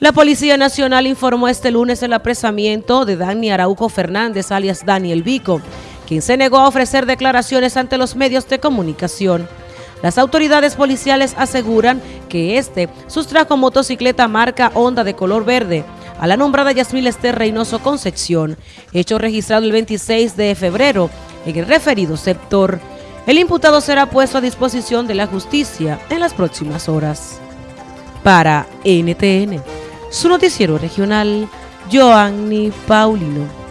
La Policía Nacional informó este lunes el apresamiento de Dani Araujo Fernández, alias Daniel Vico, quien se negó a ofrecer declaraciones ante los medios de comunicación. Las autoridades policiales aseguran que este sustrajo motocicleta marca Honda de color verde a la nombrada Yasmil Esther Reynoso Concepción, hecho registrado el 26 de febrero en el referido sector. El imputado será puesto a disposición de la justicia en las próximas horas. Para NTN, su noticiero regional, Joanny Paulino.